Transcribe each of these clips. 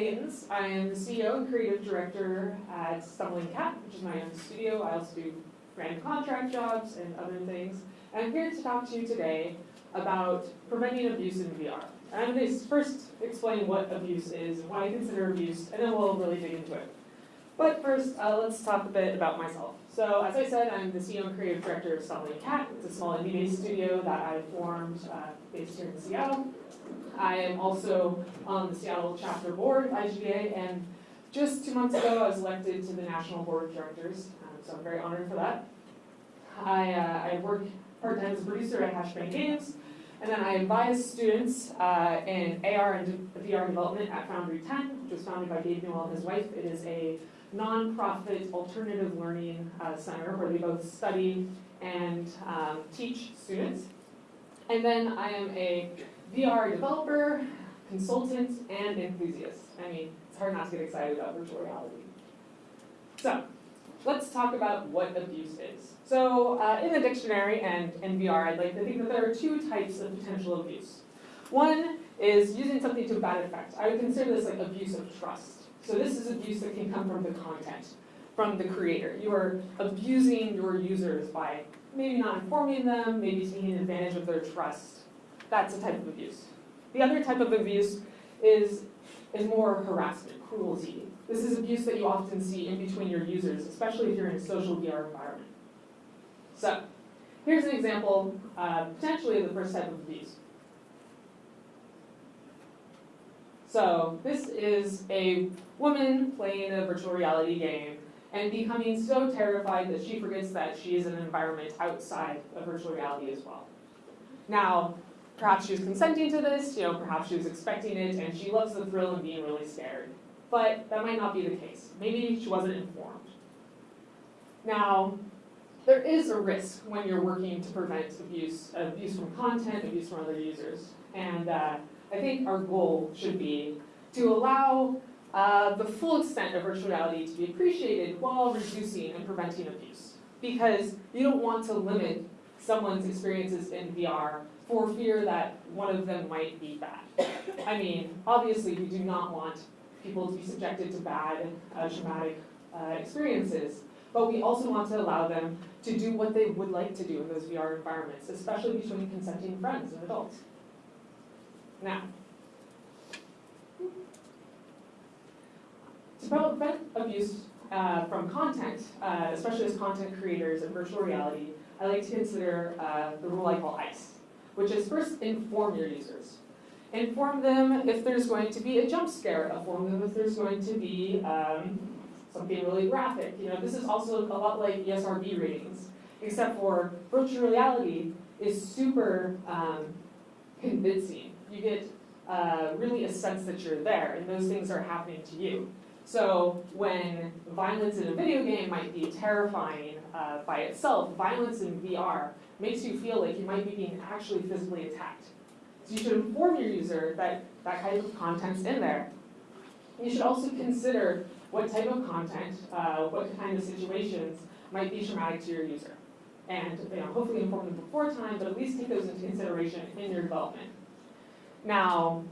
Gittens. I am the CEO and creative director at Stumbling Cat, which is my own studio. I also do random contract jobs and other things. And I'm here to talk to you today about preventing abuse in VR. And I'm going to first explain what abuse is why I consider abuse, and then we'll really dig into it. But first, uh, let's talk a bit about myself. So as I said, I'm the CEO and creative director of Stumbling Cat. It's a small indie-based studio that I formed uh, based here in Seattle. I am also on the Seattle chapter board of IGDA, and just two months ago, I was elected to the national board of directors, um, so I'm very honored for that. I, uh, I work part-time as a producer at Hashbang Games, and then I advise students uh, in AR and VR development at Foundry 10, which was founded by Gabe Newell and his wife. It is a nonprofit alternative learning uh, center where they both study and um, teach students. And then I am a VR developer, consultant, and enthusiast. I mean, it's hard not to get excited about virtual reality. So, let's talk about what abuse is. So, uh, in the dictionary and in VR, I'd like to think that there are two types of potential abuse. One is using something to bad effect. I would consider this like abuse of trust. So this is abuse that can come from the content, from the creator. You are abusing your users by maybe not informing them, maybe taking advantage of their trust. That's a type of abuse. The other type of abuse is, is more harassment, cruelty. This is abuse that you often see in between your users, especially if you're in a social VR environment. So, here's an example, uh, potentially of the first type of abuse. So this is a woman playing a virtual reality game and becoming so terrified that she forgets that she is in an environment outside of virtual reality as well. Now, perhaps she was consenting to this, you know, perhaps she was expecting it, and she loves the thrill of being really scared. But that might not be the case. Maybe she wasn't informed. Now, there is a risk when you're working to prevent abuse, abuse from content, abuse from other users. And uh, I think our goal should be to allow uh, the full extent of virtual reality to be appreciated while reducing and preventing abuse. Because you don't want to limit someone's experiences in VR for fear that one of them might be bad. I mean, obviously we do not want people to be subjected to bad, uh, traumatic uh, experiences, but we also want to allow them to do what they would like to do in those VR environments, especially between consenting friends and adults. Now, to prevent abuse uh, from content, uh, especially as content creators in virtual reality, I like to consider uh, the rule I call ICE, which is first inform your users. Inform them if there's going to be a jump scare, inform them if there's going to be um, something really graphic. You know, this is also a lot like ESRB ratings, except for virtual reality is super um, convincing you get uh, really a sense that you're there and those things are happening to you. So when violence in a video game might be terrifying uh, by itself, violence in VR makes you feel like you might be being actually physically attacked. So you should inform your user that that kind of content's in there. You should also consider what type of content, uh, what kind of situations might be traumatic to your user. And you know, hopefully inform them before time, but at least take those into consideration in your development. Now,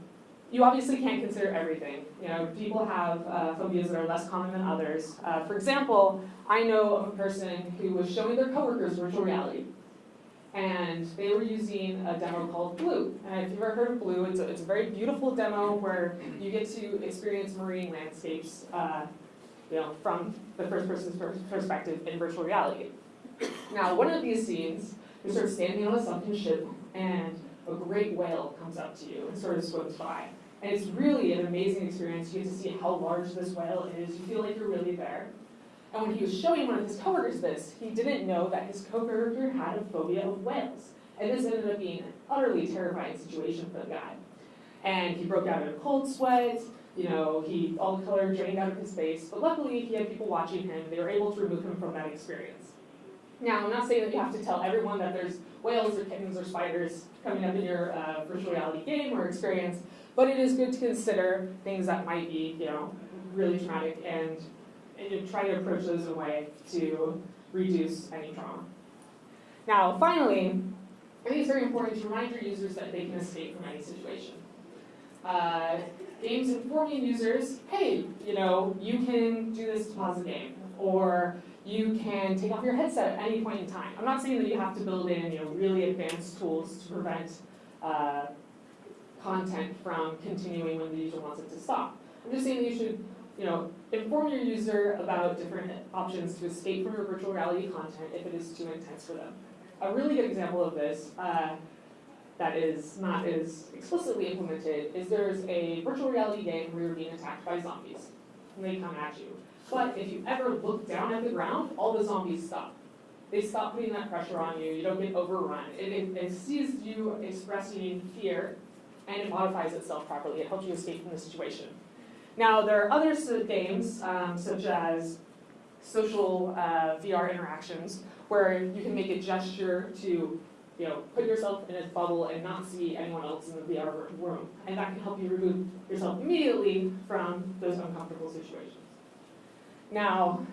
you obviously can't consider everything. You know, people have uh, phobias that are less common than others. Uh, for example, I know of a person who was showing their coworkers virtual reality. And they were using a demo called Blue. And if you've ever heard of Blue, it's a, it's a very beautiful demo where you get to experience marine landscapes uh, you know, from the first person's perspective in virtual reality. Now, one of these scenes, you're sort of standing on a sunken ship and a great whale comes up to you and sort of swims by. And it's really an amazing experience. You get to see how large this whale is. You feel like you're really there. And when he was showing one of his coworkers this, he didn't know that his coworker had a phobia of whales. And this ended up being an utterly terrifying situation for the guy. And he broke out in a cold sweat, you know, he all the color drained out of his face, but luckily he had people watching him, they were able to remove him from that experience. Now, I'm not saying that you have to tell everyone that there's whales or kittens or spiders coming up in your uh, virtual reality game or experience, but it is good to consider things that might be, you know, really traumatic and, and try to approach those in a way to reduce any trauma. Now, finally, I think it's very important to remind your users that they can escape from any situation. Uh, games informing users, hey, you know, you can do this to pause the game, or you can take off your headset at any point in time. I'm not saying that you have to build in, you know, really advanced tools to prevent uh, content from continuing when the user wants it to stop. I'm just saying that you should, you know, inform your user about different options to escape from your virtual reality content if it is too intense for them. A really good example of this uh, that is not as explicitly implemented is there's a virtual reality game where you're being attacked by zombies. And they come at you. But if you ever look down at the ground, all the zombies stop. They stop putting that pressure on you, you don't get overrun. It, it, it sees you expressing fear and it modifies itself properly. It helps you escape from the situation. Now, there are other games, um, such as social uh, VR interactions, where you can make a gesture to you know, put yourself in a bubble and not see anyone else in the VR room. And that can help you remove yourself immediately from those uncomfortable situations. Now,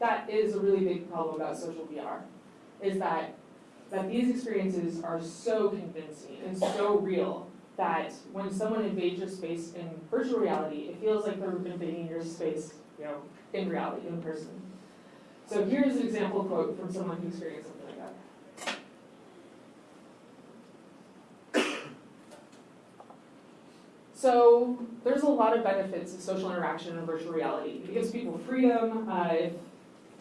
that is a really big problem about social VR, is that, that these experiences are so convincing and so real that when someone invades your space in virtual reality, it feels like they're invading your space, you know, in reality, in person. So here's an example quote from someone who experienced something like that. So there's a lot of benefits of social interaction in virtual reality. It gives people freedom uh,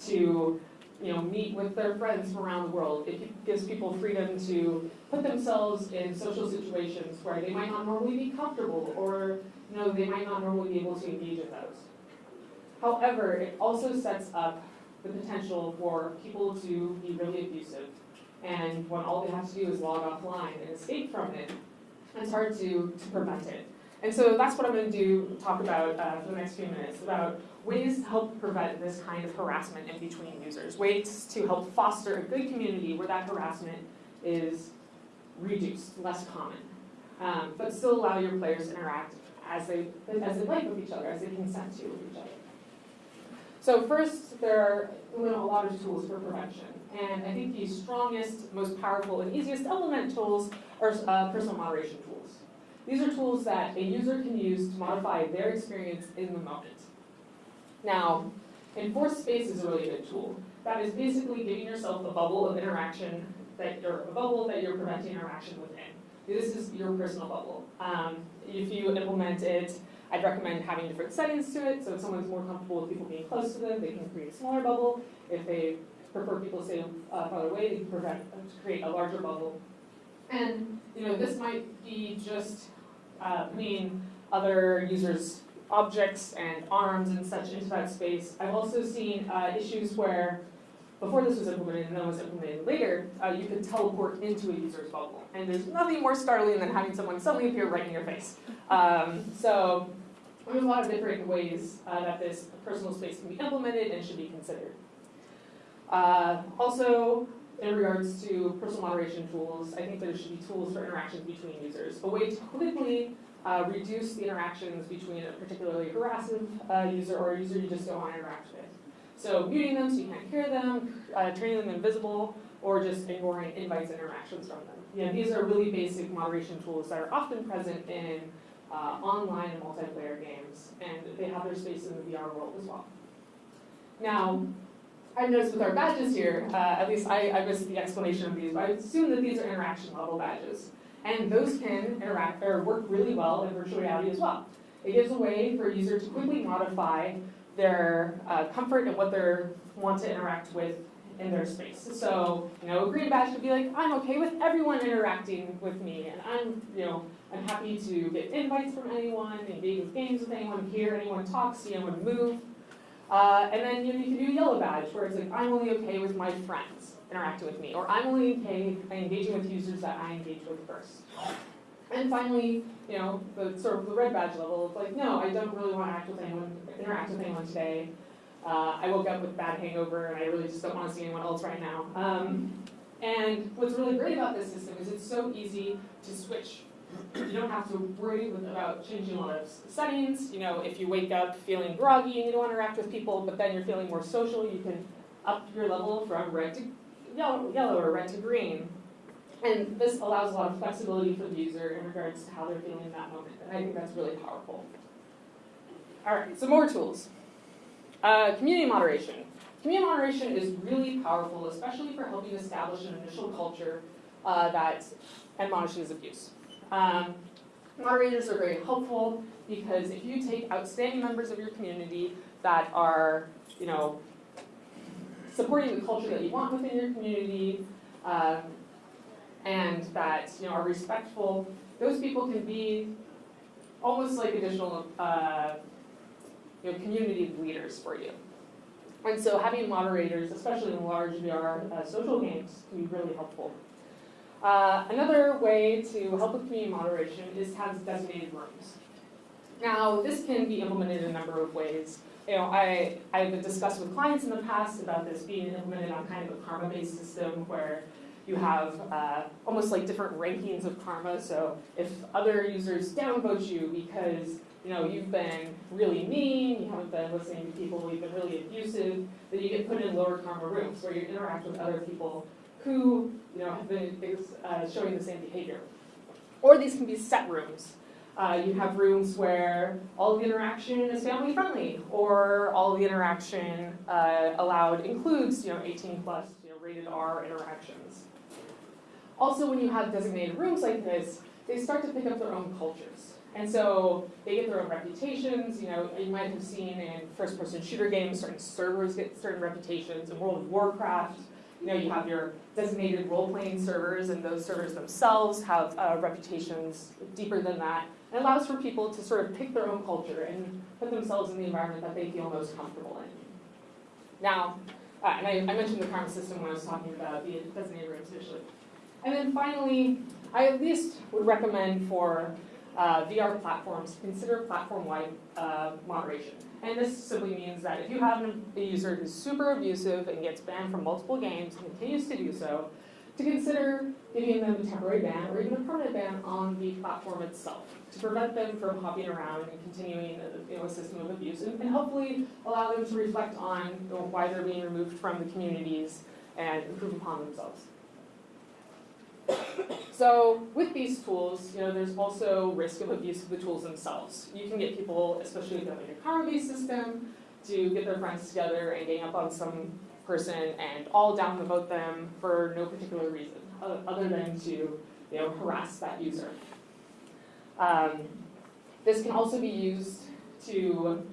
to you know, meet with their friends from around the world. It gives people freedom to put themselves in social situations where they might not normally be comfortable or you know, they might not normally be able to engage in those. However, it also sets up the potential for people to be really abusive. And when all they have to do is log offline and escape from it, it's hard to, to prevent it. And so that's what I'm going to do, talk about uh, for the next few minutes, about ways to help prevent this kind of harassment in between users, ways to help foster a good community where that harassment is reduced, less common, um, but still allow your players to interact as they, as they like with each other, as they consent to with each other. So first, there are you know, a lot of tools for prevention. And I think the strongest, most powerful, and easiest to implement tools are uh, personal moderation tools. These are tools that a user can use to modify their experience in the moment. Now, enforced space is a really good tool. That is basically giving yourself a bubble of interaction that you're a bubble that you're preventing interaction within. This is your personal bubble. Um, if you implement it, I'd recommend having different settings to it. So if someone's more comfortable with people being close to them, they can create a smaller bubble. If they prefer people stay uh, farther away, they can prevent, create a larger bubble. And you know, this might be just uh, putting other users' objects and arms and such into that space. I've also seen uh, issues where, before this was implemented and then was implemented later, uh, you could teleport into a user's bubble. And there's nothing more startling than having someone suddenly appear right in your face. Um, so there's a lot of different ways uh, that this personal space can be implemented and should be considered. Uh, also, in regards to personal moderation tools, I think there should be tools for interactions between users. A way to quickly uh, reduce the interactions between a particularly harassive uh, user or a user you just don't want to interact with. So muting them so you can't hear them, uh, turning them invisible, or just ignoring invites and interactions from them. Yeah, these are really basic moderation tools that are often present in uh, online and multiplayer games, and they have their space in the VR world as well. Now, I've noticed with our badges here, uh, at least I, I missed the explanation of these, but I assume that these are interaction level badges. And those can interact or work really well in virtual reality as well. It gives a way for a user to quickly modify their uh, comfort and what they want to interact with in their space. So, you know, a green badge could be like, I'm okay with everyone interacting with me, and I'm, you know, I'm happy to get invites from anyone, engage with games with anyone, hear anyone talk, see anyone move. Uh, and then you, know, you can do a yellow badge, where it's like, I'm only okay with my friends interacting with me, or I'm only okay engaging with users that I engage with first. And finally, you know, the sort of the red badge level of like, no, I don't really want to act with anyone, interact with anyone today. Uh, I woke up with bad hangover and I really just don't want to see anyone else right now. Um, and what's really great about this system is it's so easy to switch. You don't have to worry about changing a lot of settings. You know, if you wake up feeling groggy and you don't want to interact with people, but then you're feeling more social, you can up your level from red to yellow, or red to green. And this allows a lot of flexibility for the user in regards to how they're feeling in that moment, and I think that's really powerful. All right, some more tools. Uh, community moderation. Community moderation is really powerful, especially for helping establish an initial culture uh, that admonishes abuse. Um, moderators are very helpful because if you take outstanding members of your community that are, you know, supporting the culture that you want within your community, um, and that you know are respectful, those people can be almost like additional uh, you know, community leaders for you. And so having moderators, especially in large VR uh, social games, can be really helpful. Uh, another way to help with community moderation is to have designated rooms. Now, this can be implemented in a number of ways. You know, I, I've discussed with clients in the past about this being implemented on kind of a karma-based system where you have uh, almost like different rankings of karma. So if other users downvote you because you know, you've been really mean, you haven't been listening to people, you've been really abusive, then you get put in lower karma rooms where you interact with other people who, you know, have been uh, showing the same behavior. Or these can be set rooms. Uh, you have rooms where all the interaction is family friendly, or all the interaction uh, allowed includes, you know, 18 plus, you know, rated R interactions. Also, when you have designated rooms like this, they start to pick up their own cultures. And so they get their own reputations. You know, you might have seen in first-person shooter games, certain servers get certain reputations. In World of Warcraft, you know, you have your designated role-playing servers, and those servers themselves have uh, reputations deeper than that. It allows for people to sort of pick their own culture and put themselves in the environment that they feel most comfortable in. Now, uh, and I, I mentioned the karma system when I was talking about the designated rooms initially. And then finally, I at least would recommend for uh, VR platforms, consider platform-wide uh, moderation. And this simply means that if you have a user who's super abusive and gets banned from multiple games and continues to do so, to consider giving them a temporary ban or even a permanent ban on the platform itself to prevent them from hopping around and continuing a, you know, a system of abuse and, and, hopefully allow them to reflect on you know, why they're being removed from the communities and improve upon themselves. So with these tools, you know, there's also risk of abuse of the tools themselves. You can get people, especially with like a karma-based system, to get their friends together and gang up on some person and all down vote them for no particular reason, other than to, you know, harass that user. Um, this can also be used to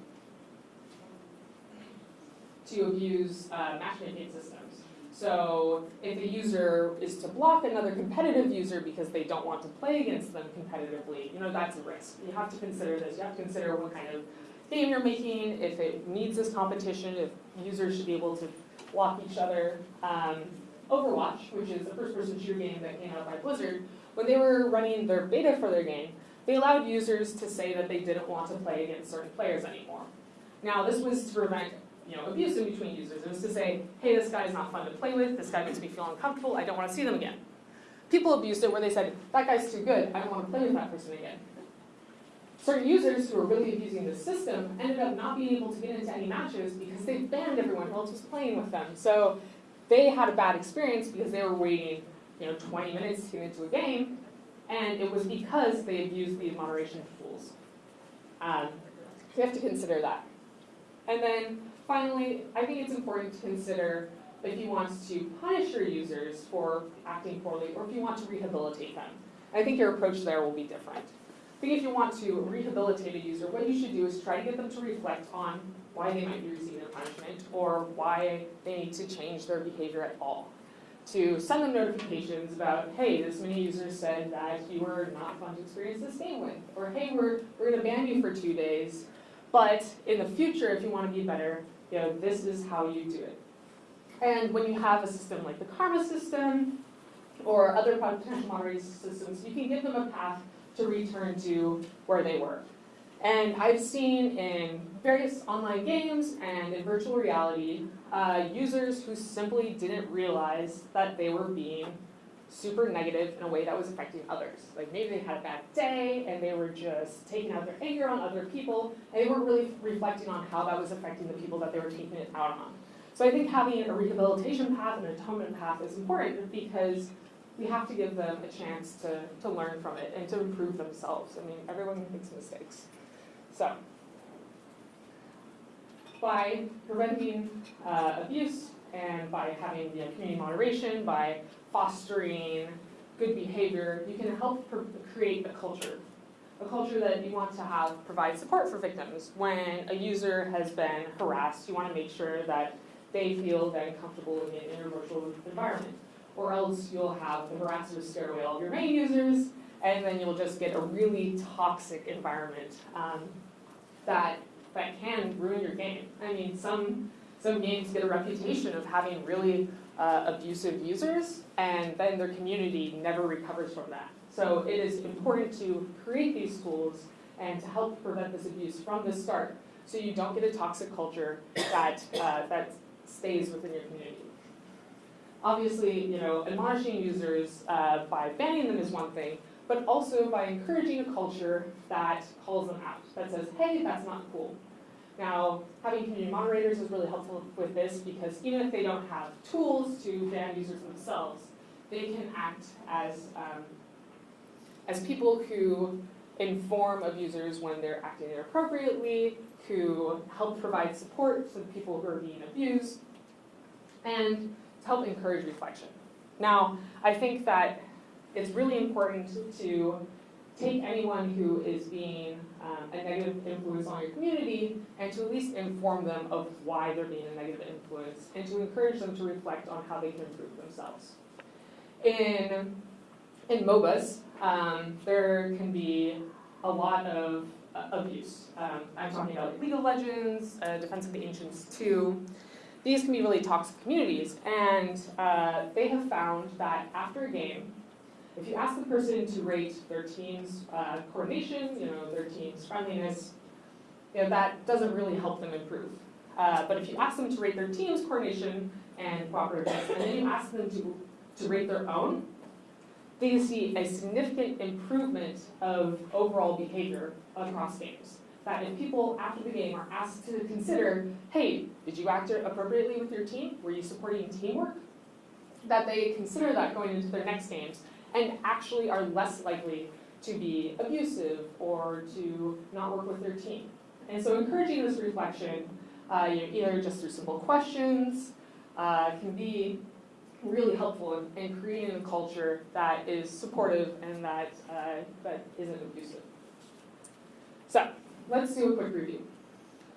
to abuse uh, matchmaking systems. So if a user is to block another competitive user because they don't want to play against them competitively, you know, that's a risk. You have to consider this. You have to consider what kind of game you're making, if it needs this competition, if users should be able to block each other. Um, Overwatch, which is a first-person shooter game that came out by Blizzard, when they were running their beta for their game, they allowed users to say that they didn't want to play against certain players anymore. Now, this was to prevent you know, abuse in between users. It was to say, hey, this guy is not fun to play with, this guy makes me feel uncomfortable, I don't want to see them again. People abused it where they said, that guy's too good, I don't want to play with that person again. Certain users who were really abusing the system ended up not being able to get into any matches because they banned everyone else was playing with them. So they had a bad experience because they were waiting you know, 20 minutes to get into a game, and it was because they abused the moderation tools. Um, so you have to consider that. And then Finally, I think it's important to consider if you want to punish your users for acting poorly or if you want to rehabilitate them. I think your approach there will be different. I think if you want to rehabilitate a user, what you should do is try to get them to reflect on why they might be receiving a punishment or why they need to change their behavior at all. To send them notifications about, hey, this many users said that you were not fun to experience this game with, or hey, we're, we're gonna ban you for two days, but in the future, if you wanna be better, you know, this is how you do it. And when you have a system like the karma system or other potential moderation systems, you can give them a path to return to where they were. And I've seen in various online games and in virtual reality, uh, users who simply didn't realize that they were being super negative in a way that was affecting others. Like maybe they had a bad day and they were just taking out their anger on other people and they weren't really reflecting on how that was affecting the people that they were taking it out on. So I think having a rehabilitation path and an atonement path is important because we have to give them a chance to, to learn from it and to improve themselves. I mean, everyone makes mistakes. So, by preventing uh, abuse and by having know, community moderation, by fostering good behavior, you can help create a culture. A culture that you want to have provide support for victims. When a user has been harassed, you want to make sure that they feel then comfortable in, in your virtual environment. Or else you'll have the harassers scare away all your main users, and then you'll just get a really toxic environment um, that that can ruin your game. I mean, some some games get a reputation of having really uh, abusive users, and then their community never recovers from that. So it is important to create these tools and to help prevent this abuse from the start, so you don't get a toxic culture that uh, that stays within your community. Obviously, you know, admonishing users uh, by banning them is one thing, but also by encouraging a culture that calls them out, that says, hey, that's not cool. Now, having community moderators is really helpful with this because even if they don't have tools to ban users themselves, they can act as, um, as people who inform abusers when they're acting inappropriately, who help provide support to the people who are being abused, and to help encourage reflection. Now, I think that it's really important to take anyone who is being um, a negative influence on your community and to at least inform them of why they're being a negative influence and to encourage them to reflect on how they can improve themselves. In, in MOBAs, um, there can be a lot of uh, abuse. Um, I'm talking about League of Legends, uh, Defense of the Ancients 2. These can be really toxic communities, and uh, they have found that after a game, if you ask the person to rate their team's uh, coordination, you know, their team's friendliness, you know, that doesn't really help them improve. Uh, but if you ask them to rate their team's coordination and cooperativeness, and then you ask them to, to rate their own, they see a significant improvement of overall behavior across games. That if people after the game are asked to consider, hey, did you act appropriately with your team? Were you supporting teamwork? That they consider that going into their next games and actually are less likely to be abusive or to not work with their team. And so encouraging this reflection, uh, you know, either just through simple questions, uh, can be really helpful in, in, creating a culture that is supportive and that, uh, that isn't abusive. So let's do a quick review.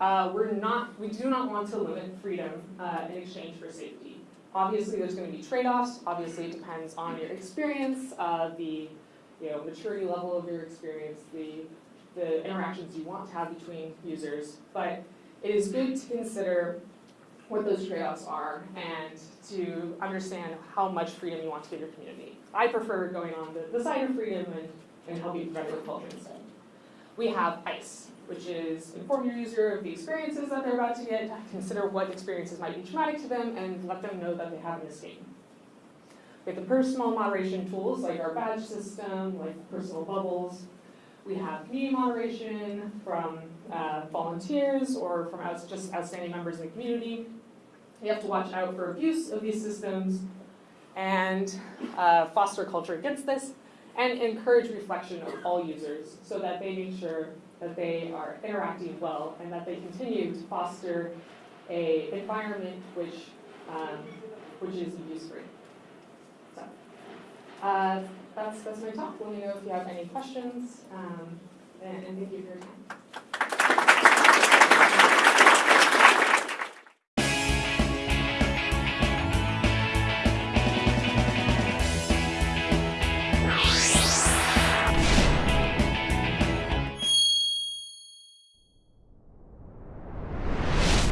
Uh, we're not, we do not want to limit freedom uh, in exchange for safety. Obviously, there's going to be trade-offs. Obviously, it depends on your experience, uh, the you know, maturity level of your experience, the, the interactions you want to have between users. But it is good to consider what those trade-offs are and to understand how much freedom you want to give your community. I prefer going on the, the side of freedom and, and helping prevent culture instead. We have ICE, which is inform your user of the experiences that they're about to get, consider what experiences might be traumatic to them, and let them know that they have an escape. We have the personal moderation tools like our badge system, like personal bubbles. We have community moderation from uh, volunteers or from out, just outstanding members in the community. You have to watch out for abuse of these systems and uh, foster culture against this and encourage reflection of all users so that they make sure that they are interacting well and that they continue to foster a environment which, um, which is abuse-free. So, uh, that's, that's my talk. Let me know if you have any questions, um, and, and thank you for your time.